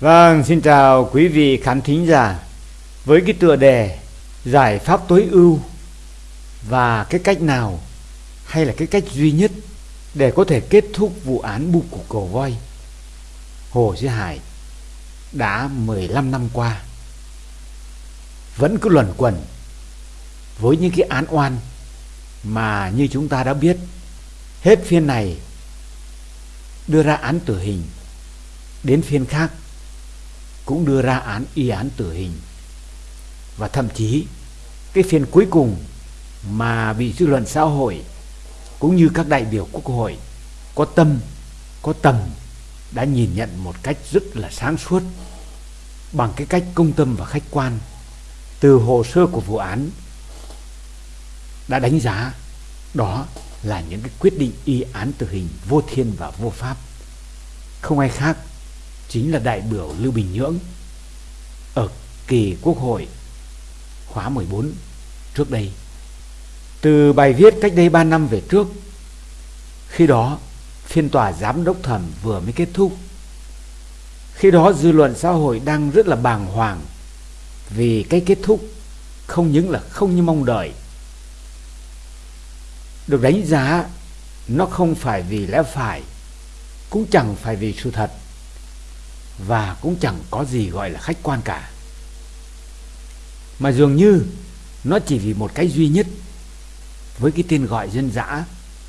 Vâng, xin chào quý vị khán thính giả. Với cái tựa đề giải pháp tối ưu và cái cách nào hay là cái cách duy nhất để có thể kết thúc vụ án bu cục cầu voi Hồ duy Hải đã 15 năm qua vẫn cứ luẩn quẩn với những cái án oan mà như chúng ta đã biết. Hết phiên này đưa ra án tử hình đến phiên khác cũng đưa ra án, y án tử hình. Và thậm chí, cái phiên cuối cùng mà bị dư luận xã hội cũng như các đại biểu quốc hội có tâm, có tầm đã nhìn nhận một cách rất là sáng suốt bằng cái cách công tâm và khách quan từ hồ sơ của vụ án đã đánh giá đó là những cái quyết định y án tử hình vô thiên và vô pháp. Không ai khác chính là đại biểu Lưu Bình Nhưỡng ở kỳ Quốc hội khóa 14 trước đây. Từ bài viết cách đây 3 năm về trước, khi đó phiên tòa giám đốc thẩm vừa mới kết thúc. Khi đó dư luận xã hội đang rất là bàng hoàng vì cái kết thúc không những là không như mong đợi. Được đánh giá nó không phải vì lẽ phải, cũng chẳng phải vì sự thật và cũng chẳng có gì gọi là khách quan cả. Mà dường như nó chỉ vì một cái duy nhất với cái tên gọi dân dã,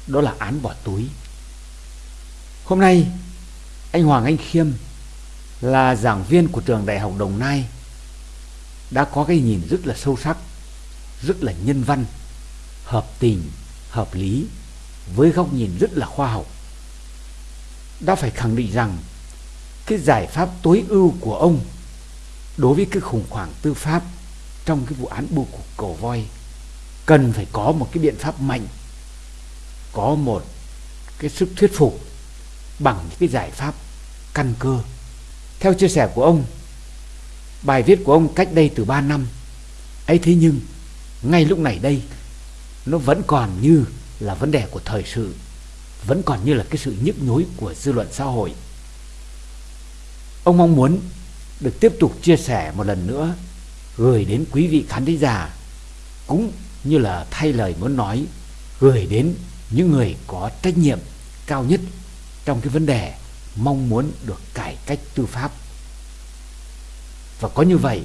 đó là án bỏ túi. Hôm nay, anh Hoàng, Anh Khiêm là giảng viên của trường Đại học Đồng Nai, đã có cái nhìn rất là sâu sắc, rất là nhân văn, hợp tình, hợp lý, với góc nhìn rất là khoa học. Đã phải khẳng định rằng cái giải pháp tối ưu của ông đối với cái khủng hoảng tư pháp trong cái vụ án bưu cục cầu voi cần phải có một cái biện pháp mạnh, có một cái sức thuyết phục bằng những cái giải pháp căn cơ. Theo chia sẻ của ông, bài viết của ông cách đây từ 3 năm, ấy thế nhưng ngay lúc này đây nó vẫn còn như là vấn đề của thời sự, vẫn còn như là cái sự nhức nhối của dư luận xã hội. Ông mong muốn được tiếp tục chia sẻ một lần nữa gửi đến quý vị khán thính giả cũng như là thay lời muốn nói gửi đến những người có trách nhiệm cao nhất trong cái vấn đề mong muốn được cải cách tư pháp. Và có như vậy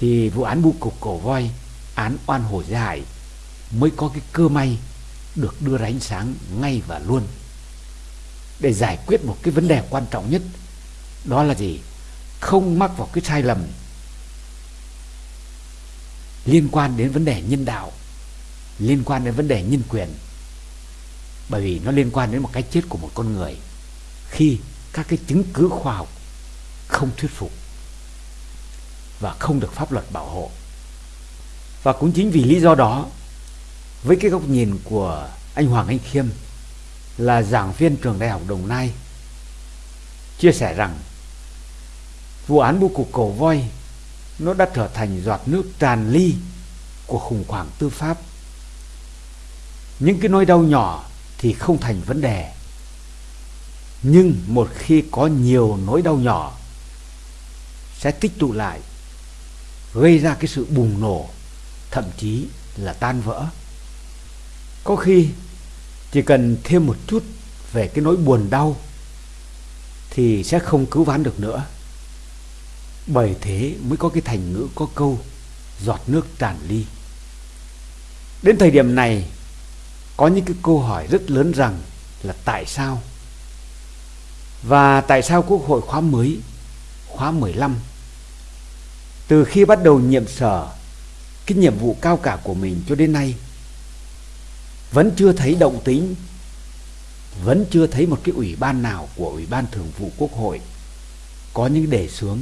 thì vụ án bu cục cổ voi, án oan hổ giải mới có cái cơ may được đưa ra ánh sáng ngay và luôn để giải quyết một cái vấn đề quan trọng nhất đó là gì? Không mắc vào cái sai lầm liên quan đến vấn đề nhân đạo, liên quan đến vấn đề nhân quyền. Bởi vì nó liên quan đến một cái chết của một con người khi các cái chứng cứ khoa học không thuyết phục và không được pháp luật bảo hộ. Và cũng chính vì lý do đó, với cái góc nhìn của anh Hoàng Anh Khiêm là giảng viên trường đại học Đồng Nai, chia sẻ rằng vụ án bưu cục cổ voi, nó đã trở thành giọt nước tràn ly của khủng hoảng tư pháp. Những cái nỗi đau nhỏ thì không thành vấn đề. Nhưng một khi có nhiều nỗi đau nhỏ, sẽ tích tụ lại, gây ra cái sự bùng nổ, thậm chí là tan vỡ. Có khi chỉ cần thêm một chút về cái nỗi buồn đau thì sẽ không cứu vãn được nữa bởi thế mới có cái thành ngữ, có câu, giọt nước tràn ly. Đến thời điểm này, có những cái câu hỏi rất lớn rằng là tại sao? Và tại sao quốc hội khóa mới, khóa 15 từ khi bắt đầu nhiệm sở, cái nhiệm vụ cao cả của mình cho đến nay, vẫn chưa thấy động tính, vẫn chưa thấy một cái ủy ban nào của ủy ban thường vụ quốc hội có những đề xướng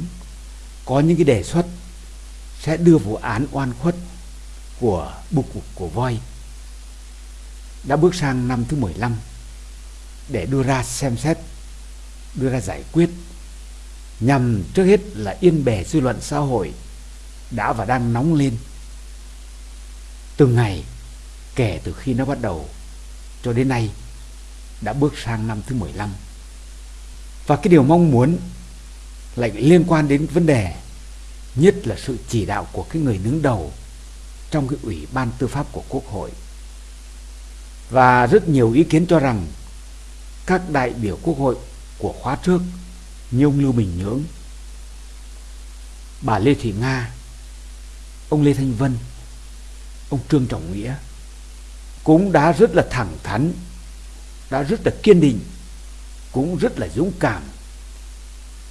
có những cái đề xuất sẽ đưa vụ án oan khuất của bục của voi đã bước sang năm thứ 15 để đưa ra xem xét, đưa ra giải quyết nhằm trước hết là yên bề dư luận xã hội đã và đang nóng lên. Từng ngày, kể từ khi nó bắt đầu cho đến nay, đã bước sang năm thứ 15 và cái điều mong muốn lại liên quan đến vấn đề nhất là sự chỉ đạo của cái người đứng đầu trong cái ủy ban tư pháp của quốc hội. Và rất nhiều ý kiến cho rằng các đại biểu quốc hội của khóa trước như ông Lưu Bình Nhưỡng, bà Lê Thị Nga, ông Lê Thanh Vân, ông Trương Trọng Nghĩa cũng đã rất là thẳng thắn, đã rất là kiên định, cũng rất là dũng cảm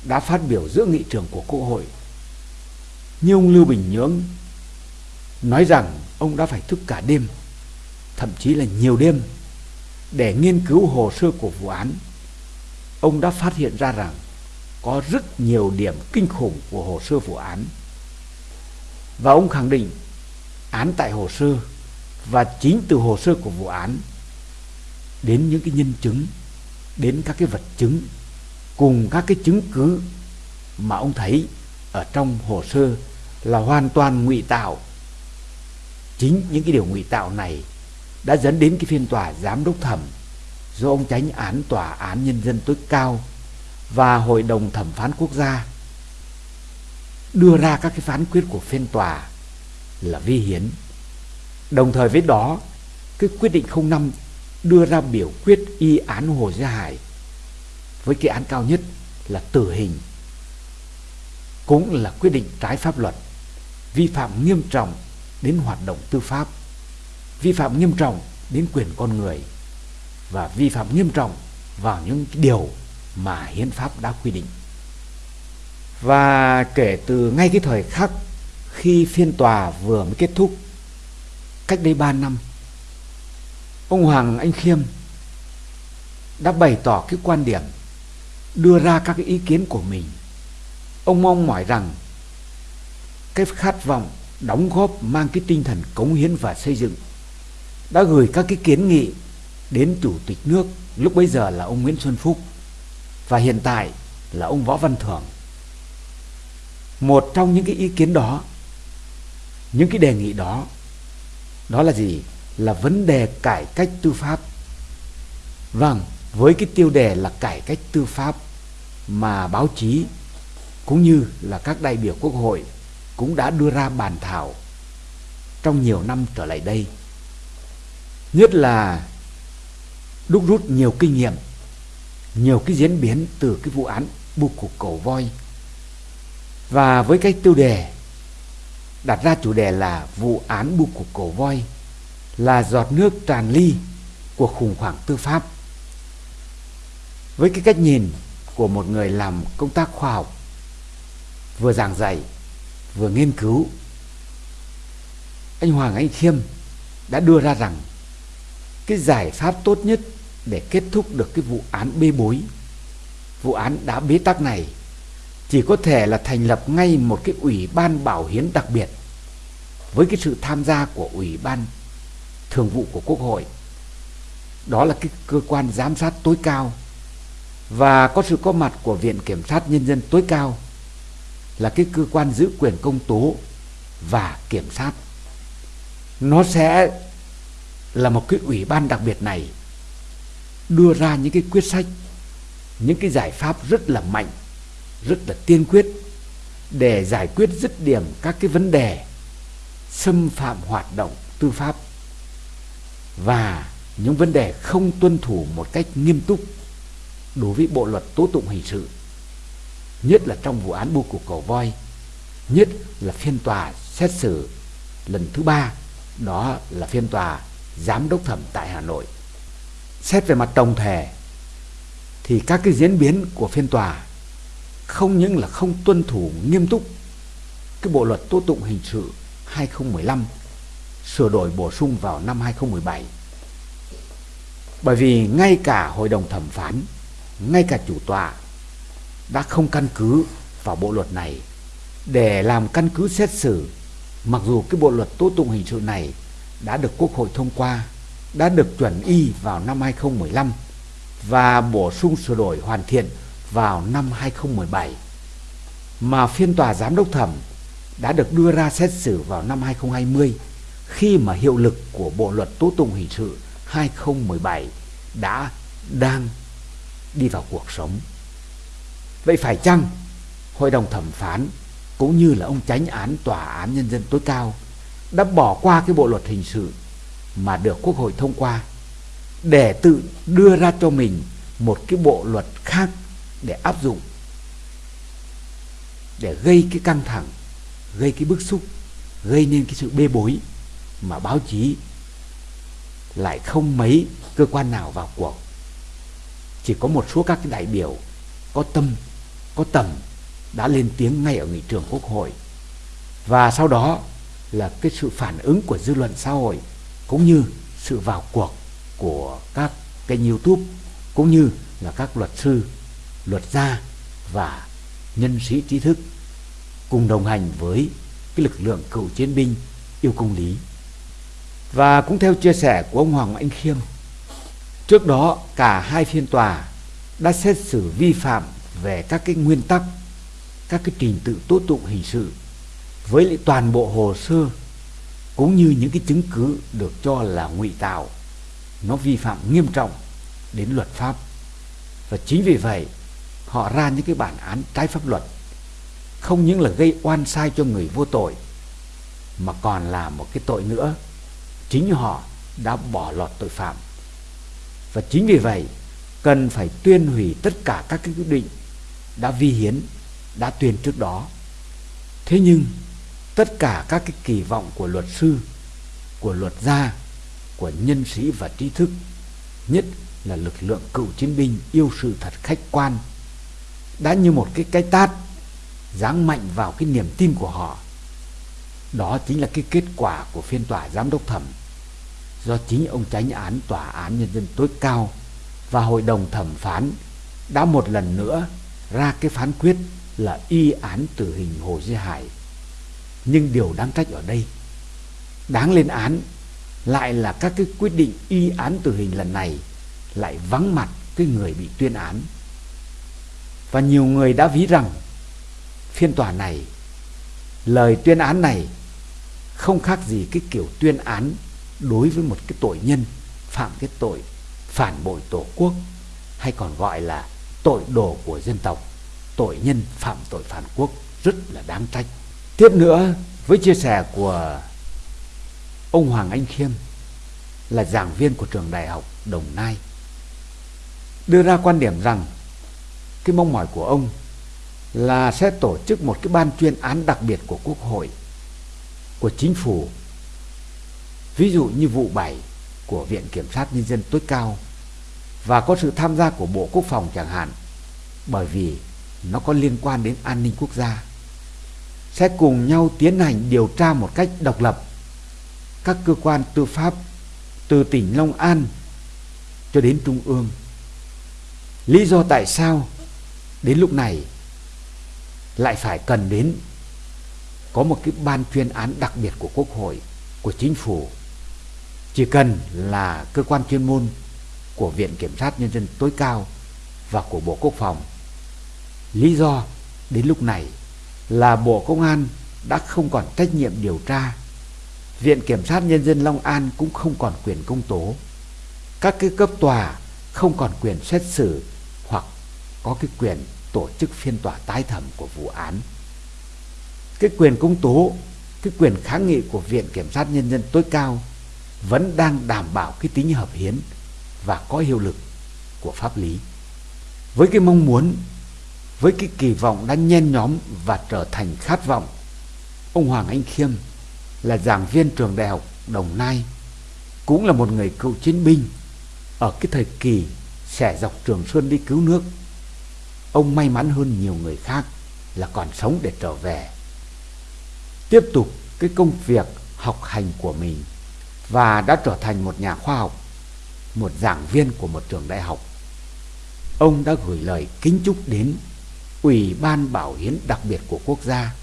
đã phát biểu giữa nghị trường của Quốc hội. Như ông Lưu Bình Nhưỡng nói rằng ông đã phải thức cả đêm, thậm chí là nhiều đêm để nghiên cứu hồ sơ của vụ án. Ông đã phát hiện ra rằng có rất nhiều điểm kinh khủng của hồ sơ vụ án. Và ông khẳng định án tại hồ sơ và chính từ hồ sơ của vụ án đến những cái nhân chứng, đến các cái vật chứng cùng các cái chứng cứ mà ông thấy ở trong hồ sơ là hoàn toàn ngụy tạo. Chính những cái điều ngụy tạo này đã dẫn đến cái phiên tòa giám đốc thẩm do ông tránh án tòa án nhân dân tối cao và hội đồng thẩm phán quốc gia đưa ra các cái phán quyết của phiên tòa là vi hiến. Đồng thời với đó, cái quyết định 05 đưa ra biểu quyết y án Hồ Gia Hải với cái án cao nhất là tử hình, cũng là quyết định trái pháp luật, vi phạm nghiêm trọng đến hoạt động tư pháp, vi phạm nghiêm trọng đến quyền con người, và vi phạm nghiêm trọng vào những điều mà hiến pháp đã quy định. Và kể từ ngay cái thời khắc khi phiên tòa vừa mới kết thúc, cách đây 3 năm, ông Hoàng Anh Khiêm đã bày tỏ cái quan điểm đưa ra các ý kiến của mình. Ông mong mỏi rằng cái khát vọng đóng góp mang cái tinh thần cống hiến và xây dựng đã gửi các cái kiến nghị đến chủ tịch nước lúc bấy giờ là ông Nguyễn Xuân Phúc và hiện tại là ông Võ Văn Thưởng. Một trong những cái ý kiến đó, những cái đề nghị đó, đó là gì? Là vấn đề cải cách tư pháp. Vâng, với cái tiêu đề là cải cách tư pháp mà báo chí, cũng như là các đại biểu quốc hội cũng đã đưa ra bàn thảo trong nhiều năm trở lại đây. Nhất là đúc rút nhiều kinh nghiệm, nhiều cái diễn biến từ cái vụ án buộc cục cổ voi. Và với cái tiêu đề, đặt ra chủ đề là vụ án buộc cục cổ voi là giọt nước tràn ly của khủng hoảng tư pháp. Với cái cách nhìn của một người làm công tác khoa học, vừa giảng dạy, vừa nghiên cứu. Anh Hoàng Anh Khiêm đã đưa ra rằng cái giải pháp tốt nhất để kết thúc được cái vụ án bê bối, vụ án đã bế tắc này chỉ có thể là thành lập ngay một cái ủy ban bảo hiến đặc biệt với cái sự tham gia của ủy ban thường vụ của quốc hội. Đó là cái cơ quan giám sát tối cao và có sự có mặt của Viện Kiểm sát Nhân dân tối cao là cái cơ quan giữ quyền công tố và kiểm sát. Nó sẽ là một cái ủy ban đặc biệt này đưa ra những cái quyết sách, những cái giải pháp rất là mạnh, rất là tiên quyết để giải quyết dứt điểm các cái vấn đề xâm phạm hoạt động tư pháp và những vấn đề không tuân thủ một cách nghiêm túc đối với bộ luật tố tụng hình sự, nhất là trong vụ án bu cục cầu voi, nhất là phiên tòa xét xử lần thứ ba, đó là phiên tòa giám đốc thẩm tại Hà Nội. Xét về mặt tổng thể thì các cái diễn biến của phiên tòa không những là không tuân thủ nghiêm túc cái bộ luật tố tụng hình sự 2015 sửa đổi bổ sung vào năm 2017 bởi vì ngay cả hội đồng thẩm phán ngay cả chủ tọa đã không căn cứ vào bộ luật này để làm căn cứ xét xử mặc dù cái bộ luật tố tụng hình sự này đã được Quốc hội thông qua, đã được chuẩn y vào năm 2015 và bổ sung sửa đổi hoàn thiện vào năm 2017. Mà phiên tòa giám đốc thẩm đã được đưa ra xét xử vào năm 2020 khi mà hiệu lực của bộ luật tố tụng hình sự 2017 đã đang đi vào cuộc sống. Vậy phải chăng hội đồng thẩm phán cũng như là ông chánh án tòa án nhân dân tối cao đã bỏ qua cái bộ luật hình sự mà được quốc hội thông qua để tự đưa ra cho mình một cái bộ luật khác để áp dụng, để gây cái căng thẳng, gây cái bức xúc, gây nên cái sự bê bối mà báo chí lại không mấy cơ quan nào vào cuộc chỉ có một số các cái đại biểu có tâm, có tầm đã lên tiếng ngay ở nghị trường quốc hội. Và sau đó là cái sự phản ứng của dư luận xã hội cũng như sự vào cuộc của các kênh youtube cũng như là các luật sư, luật gia và nhân sĩ trí thức cùng đồng hành với cái lực lượng cựu chiến binh yêu công lý. Và cũng theo chia sẻ của ông Hoàng Anh Khiêm trước đó, cả hai phiên tòa đã xét xử vi phạm về các cái nguyên tắc, các cái trình tự tố tụng hình sự với lại toàn bộ hồ sơ cũng như những cái chứng cứ được cho là ngụy tạo. Nó vi phạm nghiêm trọng đến luật pháp. Và chính vì vậy, họ ra những cái bản án trái pháp luật, không những là gây oan sai cho người vô tội, mà còn là một cái tội nữa. Chính họ đã bỏ lọt tội phạm và chính vì vậy, cần phải tuyên hủy tất cả các cái quyết định đã vi hiến, đã tuyên trước đó. Thế nhưng, tất cả các cái kỳ vọng của luật sư, của luật gia, của nhân sĩ và trí thức, nhất là lực lượng cựu chiến binh yêu sự thật khách quan, đã như một cái cái tát giáng mạnh vào cái niềm tin của họ. Đó chính là cái kết quả của phiên tòa giám đốc thẩm do chính ông tránh án tòa án nhân dân tối cao và hội đồng thẩm phán đã một lần nữa ra cái phán quyết là y án tử hình Hồ Duy Hải. Nhưng điều đáng trách ở đây, đáng lên án lại là các cái quyết định y án tử hình lần này lại vắng mặt cái người bị tuyên án. Và nhiều người đã ví rằng phiên tòa này, lời tuyên án này không khác gì cái kiểu tuyên án đối với một cái tội nhân, phạm cái tội phản bội tổ quốc, hay còn gọi là tội đồ của dân tộc, tội nhân phạm tội phản quốc, rất là đáng trách. Tiếp nữa, với chia sẻ của ông Hoàng Anh Khiêm, là giảng viên của trường đại học Đồng Nai, đưa ra quan điểm rằng cái mong mỏi của ông là sẽ tổ chức một cái ban chuyên án đặc biệt của quốc hội, của chính phủ ví dụ như vụ 7 của Viện Kiểm sát Nhân dân tối cao và có sự tham gia của Bộ Quốc phòng chẳng hạn bởi vì nó có liên quan đến an ninh quốc gia sẽ cùng nhau tiến hành điều tra một cách độc lập các cơ quan tư pháp từ tỉnh Long An cho đến Trung ương. Lý do tại sao đến lúc này lại phải cần đến có một cái ban chuyên án đặc biệt của Quốc hội, của chính phủ. Chỉ cần là cơ quan chuyên môn của Viện Kiểm sát Nhân dân tối cao và của Bộ Quốc phòng Lý do đến lúc này là Bộ Công an đã không còn trách nhiệm điều tra. Viện Kiểm sát Nhân dân Long An cũng không còn quyền công tố. Các cái cấp tòa không còn quyền xét xử hoặc có cái quyền tổ chức phiên tòa tái thẩm của vụ án. Cái quyền công tố, cái quyền kháng nghị của Viện Kiểm sát Nhân dân tối cao vẫn đang đảm bảo cái tính hợp hiến và có hiệu lực của pháp lý. Với cái mong muốn, với cái kỳ vọng đã nhen nhóm và trở thành khát vọng, ông Hoàng Anh Khiêm là giảng viên trường đại học Đồng Nai, cũng là một người cựu chiến binh ở cái thời kỳ xẻ dọc Trường Sơn đi cứu nước ông may mắn hơn nhiều người khác là còn sống để trở về tiếp tục cái công việc học hành của mình và đã trở thành một nhà khoa học một giảng viên của một trường đại học ông đã gửi lời kính chúc đến Ủy ban Bảo hiến đặc biệt của quốc gia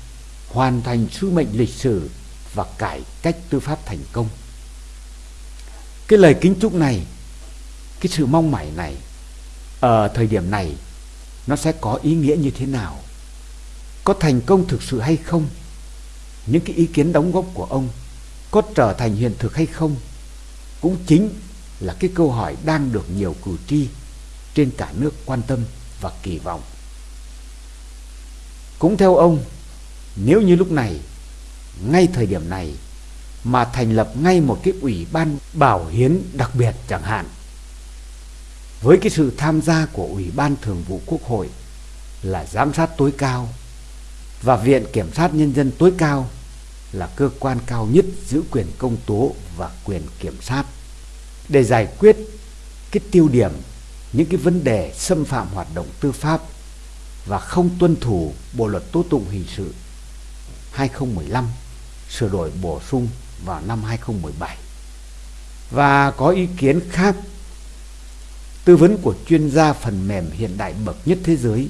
hoàn thành sứ mệnh lịch sử và cải cách tư pháp thành công. Cái lời kính chúc này, cái sự mong mỏi này ở thời điểm này nó sẽ có ý nghĩa như thế nào? Có thành công thực sự hay không? Những cái ý kiến đóng góp của ông có trở thành hiện thực hay không? Cũng chính là cái câu hỏi đang được nhiều cử tri trên cả nước quan tâm và kỳ vọng Cũng theo ông, nếu như lúc này, ngay thời điểm này mà thành lập ngay một cái ủy ban bảo hiến đặc biệt chẳng hạn với cái sự tham gia của ủy ban thường vụ quốc hội là giám sát tối cao và viện kiểm sát nhân dân tối cao là cơ quan cao nhất giữ quyền công tố và quyền kiểm sát để giải quyết cái tiêu điểm, những cái vấn đề xâm phạm hoạt động tư pháp và không tuân thủ Bộ luật tố tụng hình sự 2015 sửa đổi bổ sung vào năm 2017. Và có ý kiến khác, tư vấn của chuyên gia phần mềm hiện đại bậc nhất thế giới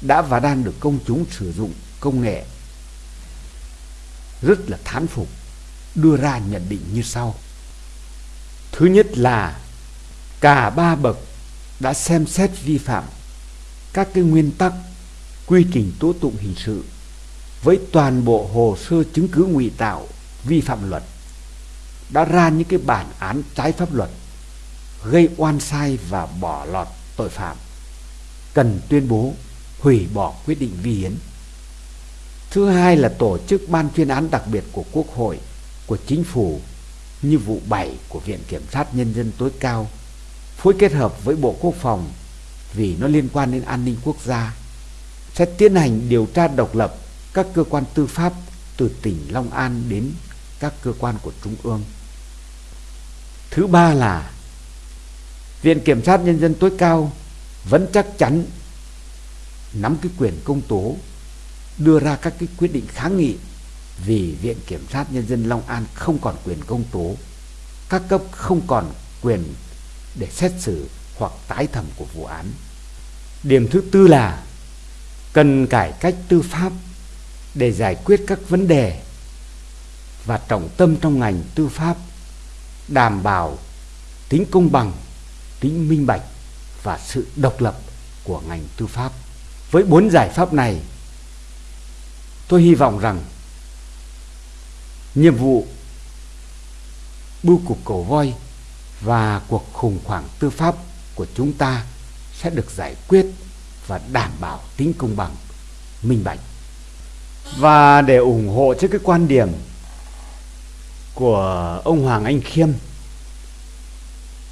đã và đang được công chúng sử dụng công nghệ rất là thán phục, đưa ra nhận định như sau. Thứ nhất là cả ba bậc đã xem xét vi phạm các cái nguyên tắc, quy trình tố tụng hình sự với toàn bộ hồ sơ chứng cứ ngụy tạo vi phạm luật, đã ra những cái bản án trái pháp luật, gây oan sai và bỏ lọt tội phạm, cần tuyên bố hủy bỏ quyết định vi hiến thứ hai là tổ chức ban chuyên án đặc biệt của quốc hội, của chính phủ như vụ 7 của viện kiểm sát nhân dân tối cao, phối kết hợp với bộ quốc phòng vì nó liên quan đến an ninh quốc gia, sẽ tiến hành điều tra độc lập các cơ quan tư pháp từ tỉnh Long An đến các cơ quan của Trung ương. Thứ ba là Viện Kiểm sát Nhân dân tối cao vẫn chắc chắn nắm cái quyền công tố đưa ra các cái quyết định kháng nghị vì Viện Kiểm sát Nhân dân Long An không còn quyền công tố, các cấp không còn quyền để xét xử hoặc tái thẩm của vụ án. Điểm thứ tư là cần cải cách tư pháp để giải quyết các vấn đề và trọng tâm trong ngành tư pháp đảm bảo tính công bằng, tính minh bạch và sự độc lập của ngành tư pháp. Với bốn giải pháp này, tôi hy vọng rằng nhiệm vụ bưu cục cầu voi và cuộc khủng hoảng tư pháp của chúng ta sẽ được giải quyết và đảm bảo tính công bằng, minh bạch. Và để ủng hộ cho cái quan điểm của ông Hoàng Anh Khiêm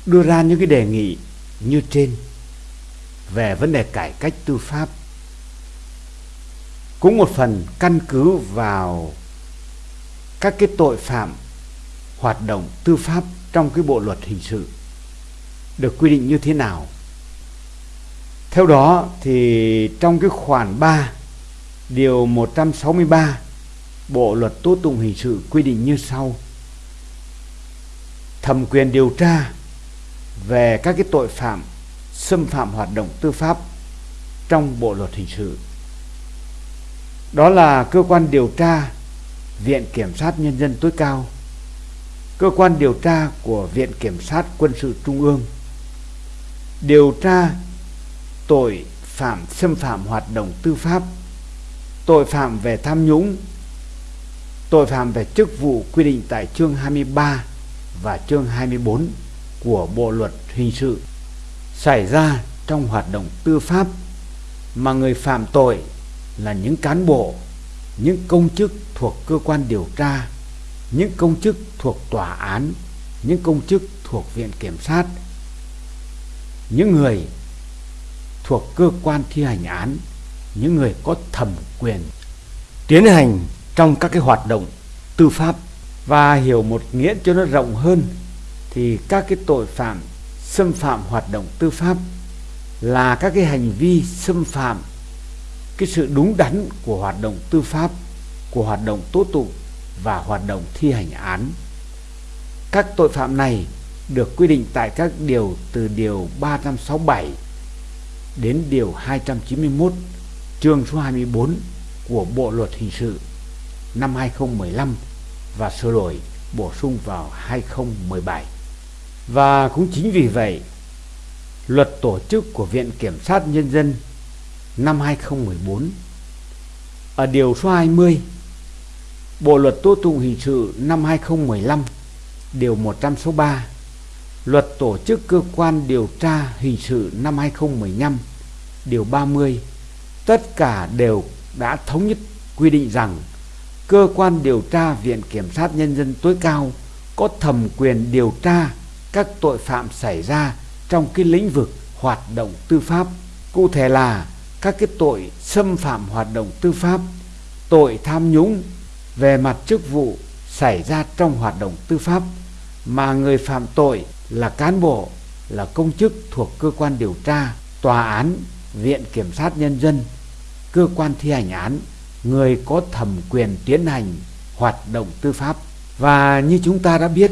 đưa ra những cái đề nghị như trên về vấn đề cải cách tư pháp cũng một phần căn cứ vào các cái tội phạm hoạt động tư pháp trong cái bộ luật hình sự được quy định như thế nào. Theo đó thì trong cái khoản 3 điều 163 Bộ luật tố tụng hình sự quy định như sau. Thẩm quyền điều tra về các cái tội phạm, xâm phạm hoạt động tư pháp trong bộ luật hình sự đó là cơ quan điều tra viện kiểm sát nhân dân tối cao. Cơ quan điều tra của viện kiểm sát quân sự trung ương. Điều tra tội phạm xâm phạm hoạt động tư pháp, tội phạm về tham nhũng, tội phạm về chức vụ quy định tại chương 23 và chương 24 của Bộ luật hình sự, xảy ra trong hoạt động tư pháp mà người phạm tội là những cán bộ, những công chức thuộc cơ quan điều tra, những công chức thuộc tòa án, những công chức thuộc viện kiểm sát, những người thuộc cơ quan thi hành án, những người có thẩm quyền tiến hành trong các cái hoạt động tư pháp. Và hiểu một nghĩa cho nó rộng hơn thì các cái tội phạm xâm phạm hoạt động tư pháp là các cái hành vi xâm phạm cái sự đúng đắn của hoạt động tư pháp của hoạt động tố tụng và hoạt động thi hành án các tội phạm này được quy định tại các điều từ điều 367 đến điều 291 chương số 24 của Bộ luật hình sự năm 2015 và sửa đổi bổ sung vào 2017. Và cũng chính vì vậy, luật tổ chức của Viện Kiểm sát Nhân dân năm 2014 ở điều số 20 Bộ luật tố tụng hình sự năm 2015 điều 163 Luật tổ chức cơ quan điều tra hình sự năm 2015 điều 30 tất cả đều đã thống nhất quy định rằng cơ quan điều tra Viện Kiểm sát Nhân dân tối cao có thẩm quyền điều tra các tội phạm xảy ra trong cái lĩnh vực hoạt động tư pháp. Cụ thể là các cái tội xâm phạm hoạt động tư pháp, tội tham nhũng về mặt chức vụ xảy ra trong hoạt động tư pháp mà người phạm tội là cán bộ, là công chức thuộc cơ quan điều tra, tòa án, viện kiểm sát nhân dân, cơ quan thi hành án, người có thẩm quyền tiến hành hoạt động tư pháp. Và như chúng ta đã biết,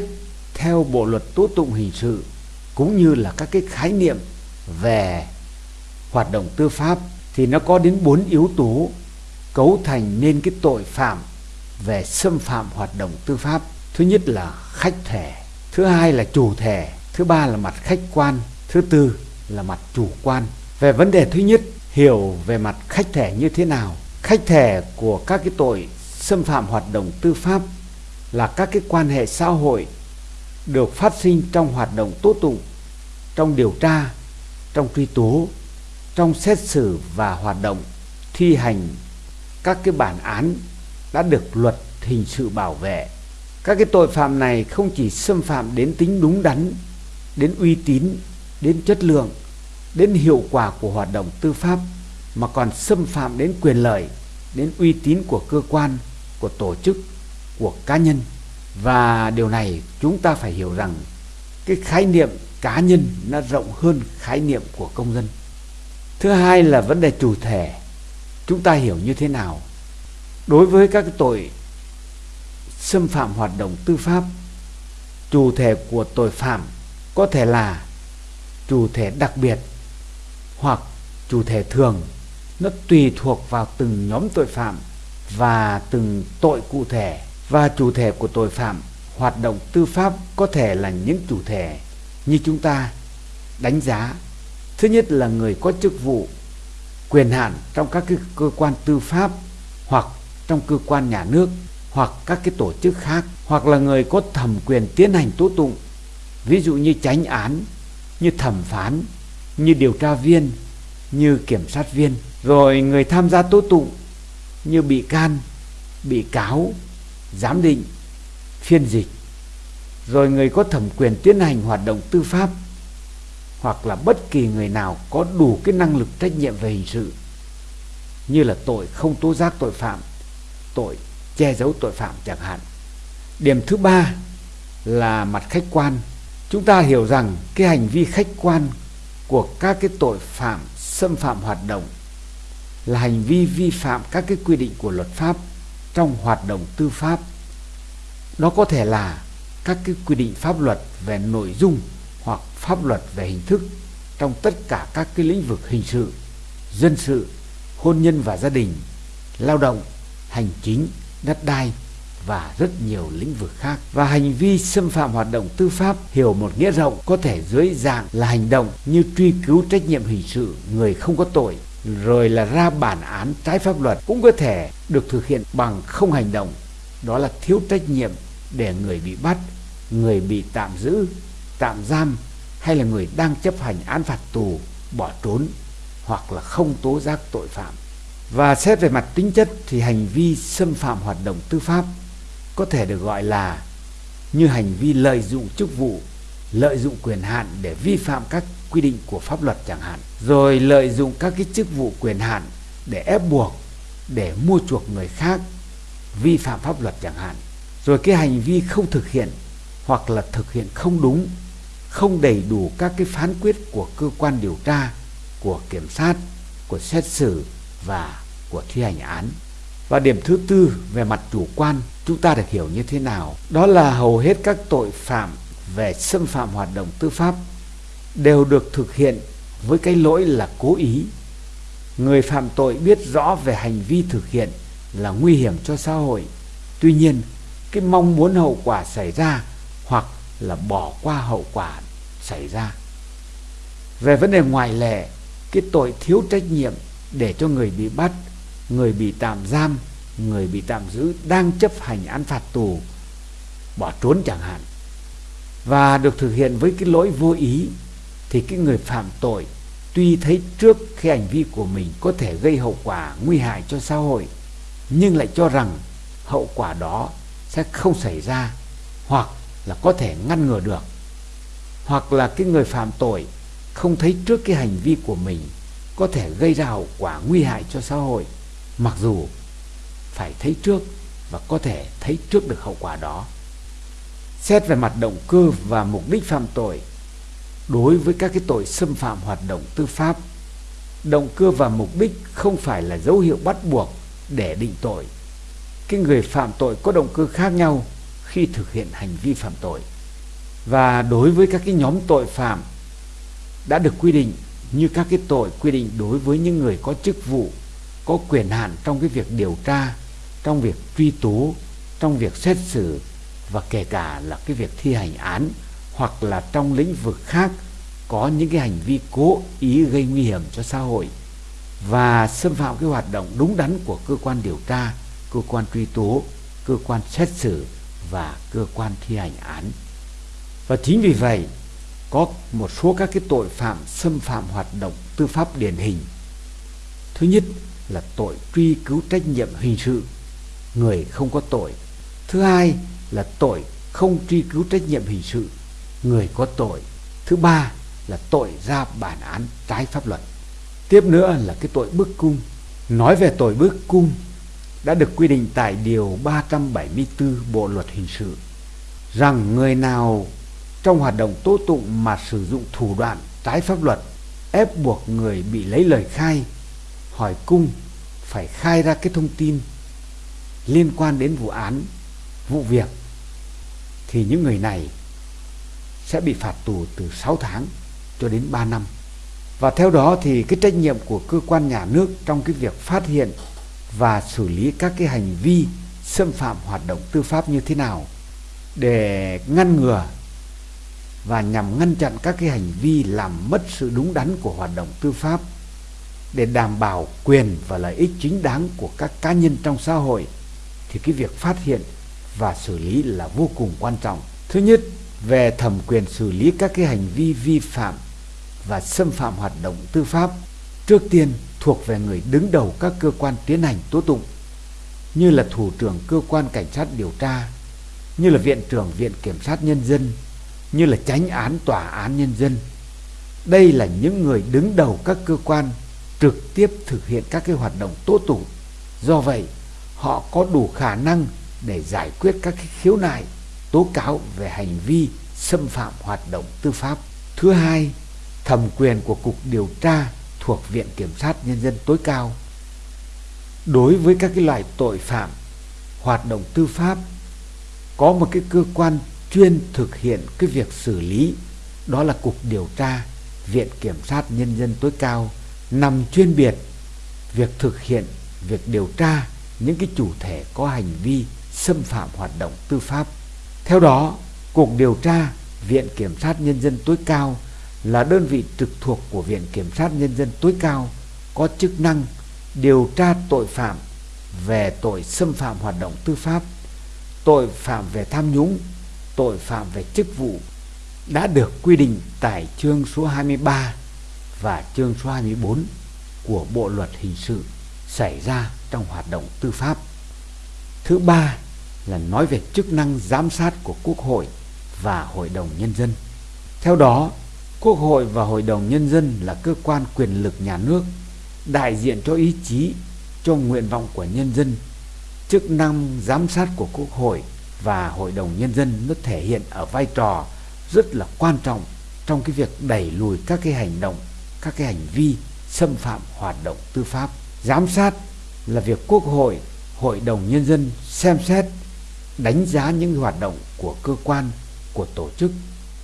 theo Bộ luật tố tụng hình sự cũng như là các cái khái niệm về hoạt động tư pháp thì nó có đến bốn yếu tố cấu thành nên cái tội phạm về xâm phạm hoạt động tư pháp. Thứ nhất là khách thể, thứ hai là chủ thể, thứ ba là mặt khách quan, thứ tư là mặt chủ quan. Về vấn đề thứ nhất, hiểu về mặt khách thể như thế nào? Khách thể của các cái tội xâm phạm hoạt động tư pháp là các cái quan hệ xã hội được phát sinh trong hoạt động tố tụng, trong điều tra, trong truy tố, trong xét xử và hoạt động thi hành các cái bản án đã được luật hình sự bảo vệ. Các cái tội phạm này không chỉ xâm phạm đến tính đúng đắn, đến uy tín, đến chất lượng, đến hiệu quả của hoạt động tư pháp mà còn xâm phạm đến quyền lợi, đến uy tín của cơ quan, của tổ chức, của cá nhân. Và điều này chúng ta phải hiểu rằng cái khái niệm cá nhân nó rộng hơn khái niệm của công dân. Thứ hai là vấn đề chủ thể. Chúng ta hiểu như thế nào? Đối với các tội xâm phạm hoạt động tư pháp, chủ thể của tội phạm có thể là chủ thể đặc biệt hoặc chủ thể thường nó tùy thuộc vào từng nhóm tội phạm và từng tội cụ thể và chủ thể của tội phạm hoạt động tư pháp có thể là những chủ thể như chúng ta đánh giá thứ nhất là người có chức vụ quyền hạn trong các cái cơ quan tư pháp hoặc trong cơ quan nhà nước hoặc các cái tổ chức khác, hoặc là người có thẩm quyền tiến hành tố tụng. Ví dụ như tránh án, như thẩm phán, như điều tra viên, như kiểm sát viên. Rồi người tham gia tố tụng như bị can, bị cáo, giám định, phiên dịch. Rồi người có thẩm quyền tiến hành hoạt động tư pháp hoặc là bất kỳ người nào có đủ cái năng lực trách nhiệm về hình sự, như là tội không tố giác tội phạm, tội che giấu tội phạm chẳng hạn. Điểm thứ ba là mặt khách quan. Chúng ta hiểu rằng cái hành vi khách quan của các cái tội phạm, xâm phạm hoạt động là hành vi vi phạm các cái quy định của luật pháp trong hoạt động tư pháp. Nó có thể là các cái quy định pháp luật về nội dung hoặc pháp luật về hình thức trong tất cả các cái lĩnh vực hình sự, dân sự, hôn nhân và gia đình, lao động, hành chính, đất đai và rất nhiều lĩnh vực khác. Và hành vi xâm phạm hoạt động tư pháp, hiểu một nghĩa rộng có thể dưới dạng là hành động như truy cứu trách nhiệm hình sự người không có tội, rồi là ra bản án trái pháp luật cũng có thể được thực hiện bằng không hành động. Đó là thiếu trách nhiệm để người bị bắt, người bị tạm giữ tạm giam hay là người đang chấp hành án phạt tù bỏ trốn hoặc là không tố giác tội phạm và xét về mặt tính chất thì hành vi xâm phạm hoạt động tư pháp có thể được gọi là như hành vi lợi dụng chức vụ, lợi dụng quyền hạn để vi phạm các quy định của pháp luật chẳng hạn, rồi lợi dụng các cái chức vụ quyền hạn để ép buộc, để mua chuộc người khác, vi phạm pháp luật chẳng hạn. Rồi cái hành vi không thực hiện hoặc là thực hiện không đúng, không đầy đủ các cái phán quyết của cơ quan điều tra, của kiểm sát, của xét xử và của thi hành án. Và điểm thứ tư về mặt chủ quan chúng ta được hiểu như thế nào? Đó là hầu hết các tội phạm về xâm phạm hoạt động tư pháp đều được thực hiện với cái lỗi là cố ý. Người phạm tội biết rõ về hành vi thực hiện là nguy hiểm cho xã hội. Tuy nhiên, cái mong muốn hậu quả xảy ra hoặc là bỏ qua hậu quả xảy ra. Về vấn đề ngoại lệ, cái tội thiếu trách nhiệm để cho người bị bắt người bị tạm giam người bị tạm giữ đang chấp hành án phạt tù bỏ trốn chẳng hạn và được thực hiện với cái lỗi vô ý thì cái người phạm tội tuy thấy trước khi hành vi của mình có thể gây hậu quả nguy hại cho xã hội nhưng lại cho rằng hậu quả đó sẽ không xảy ra hoặc là có thể ngăn ngừa được hoặc là cái người phạm tội không thấy trước cái hành vi của mình có thể gây ra hậu quả nguy hại cho xã hội, mặc dù phải thấy trước và có thể thấy trước được hậu quả đó. Xét về mặt động cơ và mục đích phạm tội, đối với các cái tội xâm phạm hoạt động tư pháp, động cơ và mục đích không phải là dấu hiệu bắt buộc để định tội. Cái người phạm tội có động cơ khác nhau khi thực hiện hành vi phạm tội và đối với các cái nhóm tội phạm đã được quy định như các cái tội quy định đối với những người có chức vụ có quyền hạn trong cái việc điều tra trong việc truy tố trong việc xét xử và kể cả là cái việc thi hành án hoặc là trong lĩnh vực khác có những cái hành vi cố ý gây nguy hiểm cho xã hội và xâm phạm cái hoạt động đúng đắn của cơ quan điều tra, cơ quan truy tố, cơ quan xét xử và cơ quan thi hành án. Và chính vì vậy, có một số các cái tội phạm xâm phạm hoạt động tư pháp điển hình. Thứ nhất là tội truy cứu trách nhiệm hình sự, người không có tội. Thứ hai là tội không truy cứu trách nhiệm hình sự, người có tội. Thứ ba là tội ra bản án trái pháp luật. Tiếp nữa là cái tội bức cung. Nói về tội bức cung đã được quy định tại điều 374 Bộ luật hình sự rằng người nào trong hoạt động tố tụng mà sử dụng thủ đoạn trái pháp luật, ép buộc người bị lấy lời khai, hỏi cung phải khai ra cái thông tin liên quan đến vụ án, vụ việc, thì những người này sẽ bị phạt tù từ 6 tháng cho đến 3 năm. Và theo đó thì cái trách nhiệm của cơ quan nhà nước trong cái việc phát hiện và xử lý các cái hành vi xâm phạm hoạt động tư pháp như thế nào để ngăn ngừa và nhằm ngăn chặn các cái hành vi làm mất sự đúng đắn của hoạt động tư pháp để đảm bảo quyền và lợi ích chính đáng của các cá nhân trong xã hội thì cái việc phát hiện và xử lý là vô cùng quan trọng. Thứ nhất, về thẩm quyền xử lý các cái hành vi vi phạm và xâm phạm hoạt động tư pháp trước tiên thuộc về người đứng đầu các cơ quan tiến hành tố tụng như là thủ trưởng cơ quan cảnh sát điều tra như là viện trưởng viện kiểm sát nhân dân như là tránh án tòa án nhân dân. Đây là những người đứng đầu các cơ quan trực tiếp thực hiện các cái hoạt động tố tụng. Do vậy, họ có đủ khả năng để giải quyết các cái khiếu nại, tố cáo về hành vi xâm phạm hoạt động tư pháp. Thứ hai, thẩm quyền của Cục Điều tra thuộc Viện Kiểm sát Nhân dân tối cao. Đối với các cái loại tội phạm hoạt động tư pháp, có một cái cơ quan chuyên thực hiện cái việc xử lý đó là Cục Điều tra Viện Kiểm sát Nhân dân tối cao nằm chuyên biệt việc thực hiện việc điều tra những cái chủ thể có hành vi xâm phạm hoạt động tư pháp. Theo đó, Cục Điều tra Viện Kiểm sát Nhân dân tối cao là đơn vị trực thuộc của Viện Kiểm sát Nhân dân tối cao có chức năng điều tra tội phạm về tội xâm phạm hoạt động tư pháp, tội phạm về tham nhũng, tội phạm về chức vụ đã được quy định tại chương số 23 và chương số 24 của Bộ luật hình sự xảy ra trong hoạt động tư pháp. Thứ ba là nói về chức năng giám sát của Quốc hội và Hội đồng Nhân dân. Theo đó, Quốc hội và Hội đồng Nhân dân là cơ quan quyền lực nhà nước đại diện cho ý chí, cho nguyện vọng của nhân dân. Chức năng giám sát của Quốc hội và Hội đồng Nhân dân nó thể hiện ở vai trò rất là quan trọng trong cái việc đẩy lùi các cái hành động, các cái hành vi xâm phạm hoạt động tư pháp. Giám sát là việc Quốc hội, Hội đồng Nhân dân xem xét, đánh giá những hoạt động của cơ quan, của tổ chức,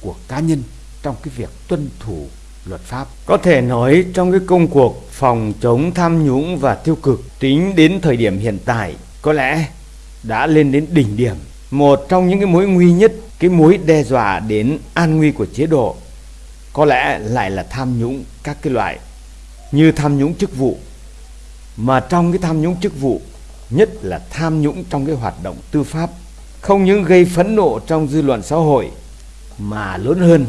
của cá nhân trong cái việc tuân thủ luật pháp. Có thể nói trong cái công cuộc phòng chống tham nhũng và tiêu cực tính đến thời điểm hiện tại có lẽ đã lên đến đỉnh điểm. Một trong những cái mối nguy nhất, cái mối đe dọa đến an nguy của chế độ có lẽ lại là tham nhũng các cái loại như tham nhũng chức vụ. Mà trong cái tham nhũng chức vụ nhất là tham nhũng trong cái hoạt động tư pháp không những gây phẫn nộ trong dư luận xã hội mà lớn hơn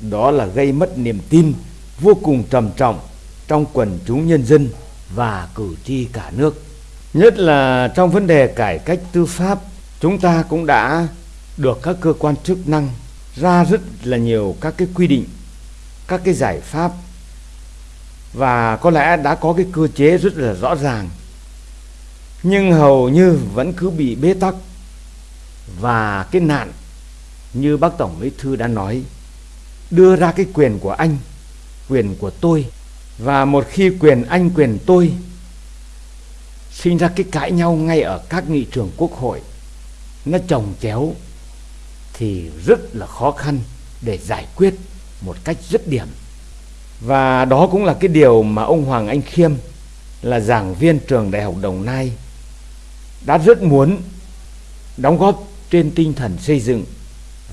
đó là gây mất niềm tin vô cùng trầm trọng trong quần chúng nhân dân và cử tri cả nước. Nhất là trong vấn đề cải cách tư pháp, chúng ta cũng đã được các cơ quan chức năng ra rất là nhiều các cái quy định, các cái giải pháp. Và có lẽ đã có cái cơ chế rất là rõ ràng. Nhưng hầu như vẫn cứ bị bế tắc. Và cái nạn như bác tổng bí thư đã nói đưa ra cái quyền của anh quyền của tôi. Và một khi quyền anh quyền tôi sinh ra cái cãi nhau ngay ở các nghị trường quốc hội nó trồng chéo thì rất là khó khăn để giải quyết một cách dứt điểm. Và đó cũng là cái điều mà ông Hoàng Anh Khiêm, là giảng viên trường Đại học Đồng Nai, đã rất muốn đóng góp trên tinh thần xây dựng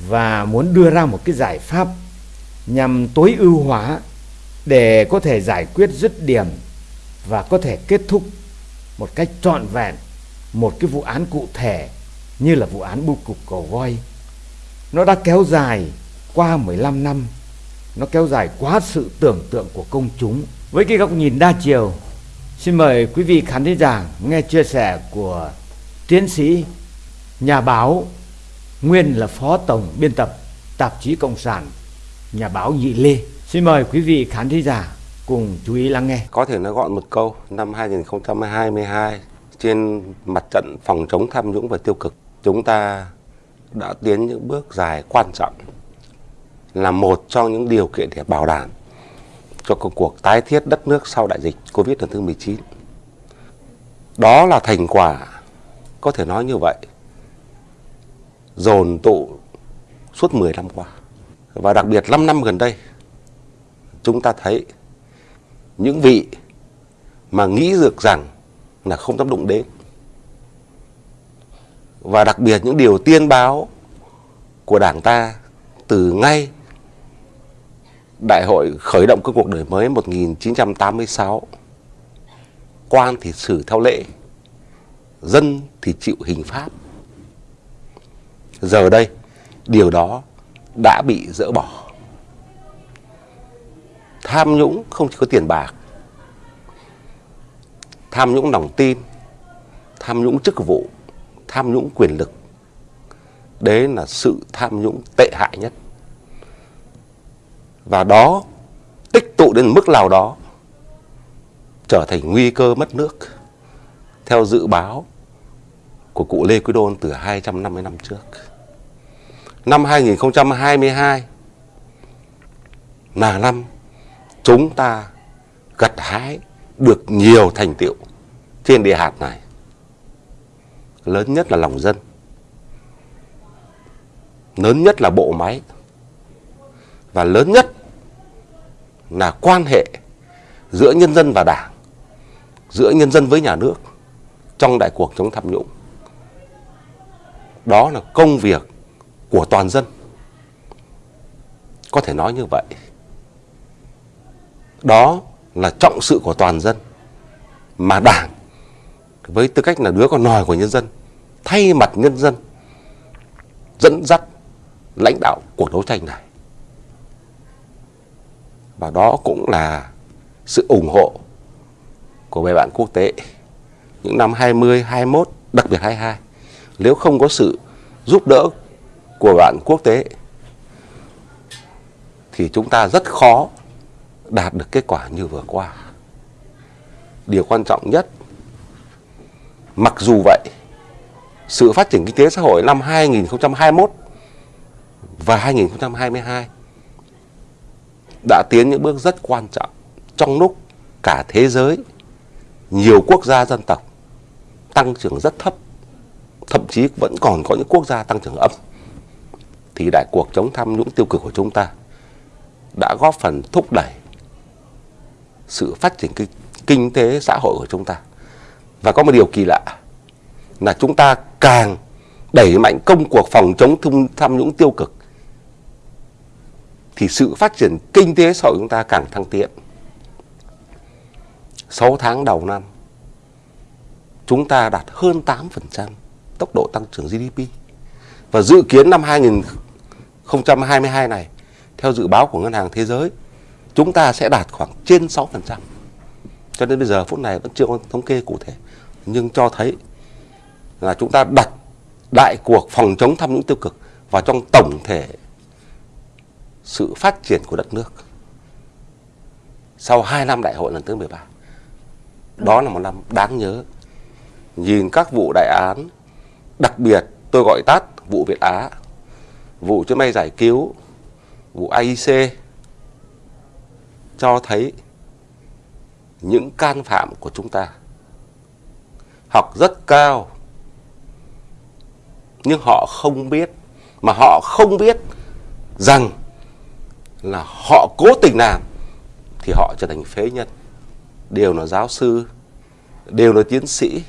và muốn đưa ra một cái giải pháp nhằm tối ưu hóa để có thể giải quyết dứt điểm và có thể kết thúc một cách trọn vẹn một cái vụ án cụ thể như là vụ án bưu cục cổ voi. Nó đã kéo dài qua 15 năm, nó kéo dài quá sự tưởng tượng của công chúng. Với cái góc nhìn đa chiều, xin mời quý vị khán thính giả nghe chia sẻ của tiến sĩ, nhà báo, nguyên là phó tổng biên tập tạp chí Cộng sản, nhà báo Nhị Lê. Xin mời quý vị khán thính giả cùng chú ý lắng nghe. Có thể nói gọn một câu, năm 2022 trên mặt trận phòng chống tham nhũng và tiêu cực, chúng ta đã tiến những bước dài quan trọng, là một trong những điều kiện để bảo đảm cho công cuộc tái thiết đất nước sau đại dịch Covid lần thứ 19. Đó là thành quả, có thể nói như vậy, dồn tụ suốt 10 năm qua. Và đặc biệt 5 năm gần đây, chúng ta thấy những vị mà nghĩ được rằng là không dám đụng đến và đặc biệt những điều tiên báo của đảng ta từ ngay đại hội khởi động các cuộc đổi mới 1986 quan thì xử theo lệ, dân thì chịu hình pháp. Giờ đây, điều đó đã bị dỡ bỏ. Tham nhũng không chỉ có tiền bạc, tham nhũng lòng tin, tham nhũng chức vụ tham nhũng quyền lực đấy là sự tham nhũng tệ hại nhất và đó tích tụ đến mức nào đó trở thành nguy cơ mất nước theo dự báo của cụ Lê Quý Đôn từ 250 năm trước. Năm 2022 là năm chúng ta gặt hái được nhiều thành tiệu trên địa hạt này. Lớn nhất là lòng dân. Lớn nhất là bộ máy. Và lớn nhất là quan hệ giữa nhân dân và đảng, giữa nhân dân với nhà nước trong đại cuộc chống tham nhũng. Đó là công việc của toàn dân. Có thể nói như vậy đó là trọng sự của toàn dân mà đảng với tư cách là đứa con nòi của nhân dân thay mặt nhân dân dẫn dắt lãnh đạo cuộc đấu tranh này và đó cũng là sự ủng hộ của bè bạn quốc tế những năm 20, 21, đặc biệt 22 nếu không có sự giúp đỡ của bạn quốc tế thì chúng ta rất khó đạt được kết quả như vừa qua. Điều quan trọng nhất, mặc dù vậy, sự phát triển kinh tế xã hội năm 2021 và 2022 đã tiến những bước rất quan trọng trong lúc cả thế giới, nhiều quốc gia dân tộc tăng trưởng rất thấp, thậm chí vẫn còn có những quốc gia tăng trưởng âm. Thì đại cuộc chống tham nhũng tiêu cực của chúng ta đã góp phần thúc đẩy sự phát triển kinh, kinh tế xã hội của chúng ta. Và có một điều kỳ lạ là chúng ta càng đẩy mạnh công cuộc phòng chống tham nhũng tiêu cực, thì sự phát triển kinh tế xã hội chúng ta càng thăng tiến. 6 tháng đầu năm, chúng ta đạt hơn 8% tốc độ tăng trưởng GDP. Và dự kiến năm 2022 này, theo dự báo của Ngân hàng Thế giới, chúng ta sẽ đạt khoảng trên 6%. Cho đến bây giờ, phút này vẫn chưa có thống kê cụ thể. Nhưng cho thấy là chúng ta đặt đại cuộc phòng chống tham nhũng tiêu cực vào trong tổng thể sự phát triển của đất nước. Sau 2 năm đại hội lần thứ 13. Đó là một năm đáng nhớ. Nhìn các vụ đại án, đặc biệt tôi gọi tắt vụ Việt Á, vụ chuyến bay giải cứu, vụ AIC, cho thấy những can phạm của chúng ta học rất cao. Nhưng họ không biết, mà họ không biết rằng là họ cố tình làm thì họ trở thành phế nhân. Đều là giáo sư, đều là tiến sĩ.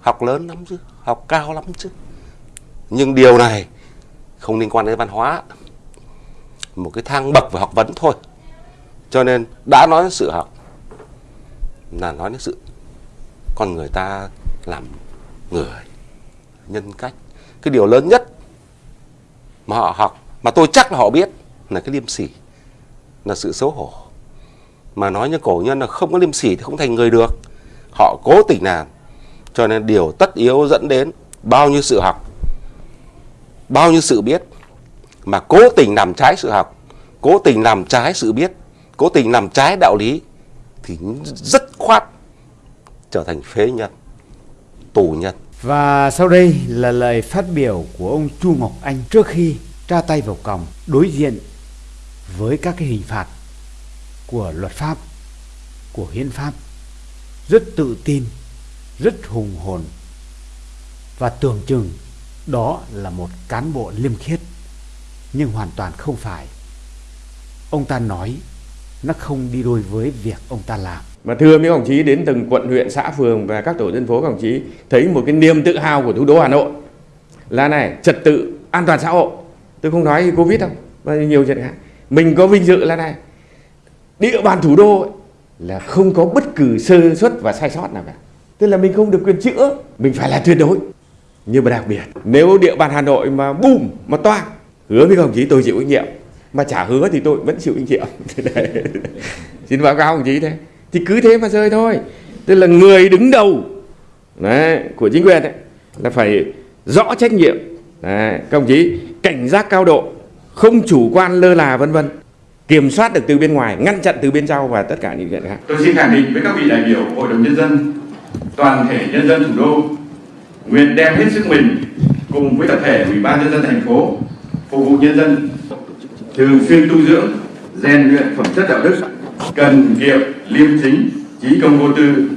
Học lớn lắm chứ, học cao lắm chứ. Nhưng điều này không liên quan đến văn hóa. Một cái thang bậc về học vấn thôi. Cho nên đã nói đến sự học, là nói đến sự con người ta làm người, nhân cách. Cái điều lớn nhất mà họ học, mà tôi chắc là họ biết, là cái liêm sỉ, là sự xấu hổ. Mà nói như cổ nhân là không có liêm sỉ thì không thành người được. Họ cố tình làm, cho nên điều tất yếu dẫn đến bao nhiêu sự học, bao nhiêu sự biết. Mà cố tình làm trái sự học, cố tình làm trái sự biết, cố tình làm trái đạo lý, thì rất khoát trở thành phế nhân tù nhân Và sau đây là lời phát biểu của ông Chu Ngọc Anh trước khi ra tay vào còng đối diện với các cái hình phạt của luật pháp, của hiến pháp. Rất tự tin, rất hùng hồn và tưởng chừng đó là một cán bộ liêm khiết nhưng hoàn toàn không phải. Ông ta nói nó không đi đôi với việc ông ta làm mà thưa mấy đồng chí đến từng quận huyện xã phường và các tổ dân phố các đồng chí thấy một cái niềm tự hào của thủ đô Hà Nội là này trật tự an toàn xã hội. Tôi không nói Covid đâu và nhiều chuyện khác. Mình có vinh dự là này địa bàn thủ đô ấy, là không có bất cứ sơ suất và sai sót nào cả. Tức là mình không được quyền chữa mình phải là tuyệt đối. Nhưng mà đặc biệt nếu địa bàn Hà Nội mà bùm mà toang hứa với các đồng chí tôi chịu trách nhiệm. Mà trả hứa thì tôi vẫn chịu trách nhiệm. Xin báo cáo đồng chí thế thì cứ thế mà rơi thôi. Tức là người đứng đầu đấy, của chính quyền ấy, là phải rõ trách nhiệm. Đấy, các đồng chí cảnh giác cao độ không chủ quan lơ là vân vân. Kiểm soát được từ bên ngoài ngăn chặn từ bên trong và tất cả những chuyện khác. Tôi xin khẳng định với các vị đại biểu Hội đồng Nhân dân, toàn thể nhân dân thủ đô, nguyện đem hết sức mình cùng với tập thể Ủy ban Nhân dân thành phố phục vụ nhân dân, thường xuyên tu dưỡng, rèn luyện phẩm chất đạo đức, cần kiệm, liêm chính, trí công vô tư,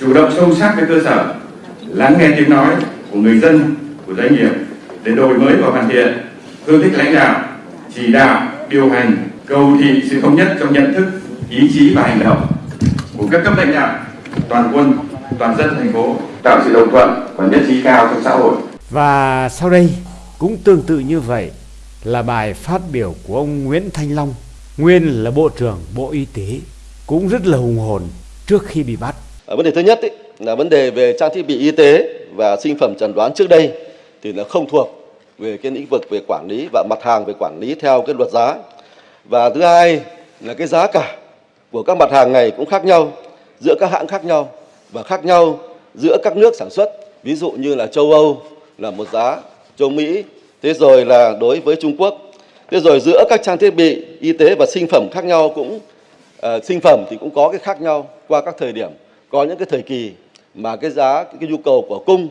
chủ động sâu sát với cơ sở, lắng nghe tiếng nói của người dân, của doanh nghiệp để đổi mới và hoàn thiện phương thức lãnh đạo, chỉ đạo, điều hành, cầu thị sự thống nhất trong nhận thức, ý chí và hành động của các cấp lãnh đạo, toàn quân, toàn dân thành phố tạo sự đồng thuận và nhất trí cao trong xã hội. Và sau đây cũng tương tự như vậy là bài phát biểu của ông Nguyễn Thanh Long, nguyên là Bộ trưởng Bộ Y tế, cũng rất là hùng hồn trước khi bị bắt. Ở vấn đề thứ nhất ý, là vấn đề về trang thiết bị y tế và sinh phẩm chẩn đoán trước đây thì nó không thuộc về cái lĩnh vực về quản lý và mặt hàng về quản lý theo cái luật giá. Và thứ hai là cái giá cả của các mặt hàng này cũng khác nhau giữa các hãng khác nhau và khác nhau giữa các nước sản xuất. Ví dụ như là châu Âu là một giá, châu Mỹ, thế rồi là đối với Trung Quốc. Thế rồi giữa các trang thiết bị y tế và sinh phẩm khác nhau cũng uh, sinh phẩm thì cũng có cái khác nhau qua các thời điểm. Có những cái thời kỳ mà cái giá cái nhu cầu của cung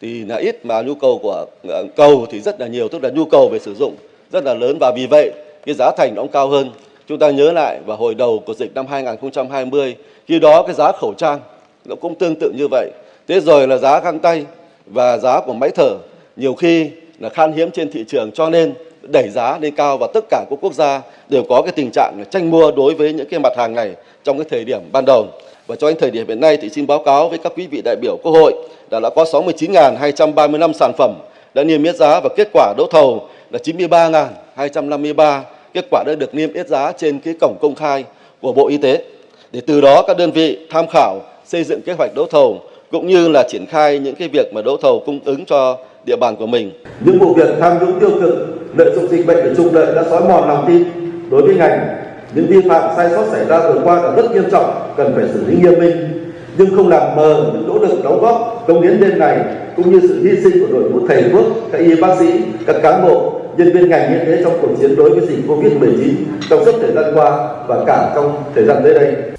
thì là ít mà nhu cầu của uh, cầu thì rất là nhiều, tức là nhu cầu về sử dụng rất là lớn và vì vậy cái giá thành nó cũng cao hơn. Chúng ta nhớ lại vào hồi đầu của dịch năm 2020, khi đó cái giá khẩu trang nó cũng tương tự như vậy. Thế rồi là giá găng tay và giá của máy thở nhiều khi là khan hiếm trên thị trường cho nên đẩy giá lên cao và tất cả các quốc gia đều có cái tình trạng là tranh mua đối với những cái mặt hàng này trong cái thời điểm ban đầu. Và cho đến thời điểm hiện nay thì xin báo cáo với các quý vị đại biểu Quốc hội là đã có 69.235 sản phẩm đã niêm yết giá và kết quả đấu thầu là 93.253 kết quả đã được niêm yết giá trên cái cổng công khai của Bộ Y tế. Để từ đó các đơn vị tham khảo, xây dựng kế hoạch đấu thầu cũng như là triển khai những cái việc mà đấu thầu cung ứng cho địa bàn của mình. Những vụ việc tham nhũng tiêu cực, lợi dụng dịch bệnh để trục lợi đã xói mòn lòng tin. Đối với ngành những vi phạm sai sót xảy ra vừa qua là rất nghiêm trọng cần phải xử lý nghiêm minh. Nhưng không làm mờ những nỗ lực đóng góp công hiến đêm này cũng như sự hy sinh của đội ngũ thầy thuốc các y bác sĩ các cán bộ nhân viên ngành y tế trong cuộc chiến đối với dịch covid 19 trong suốt thời gian qua và cả trong thời gian tới đây.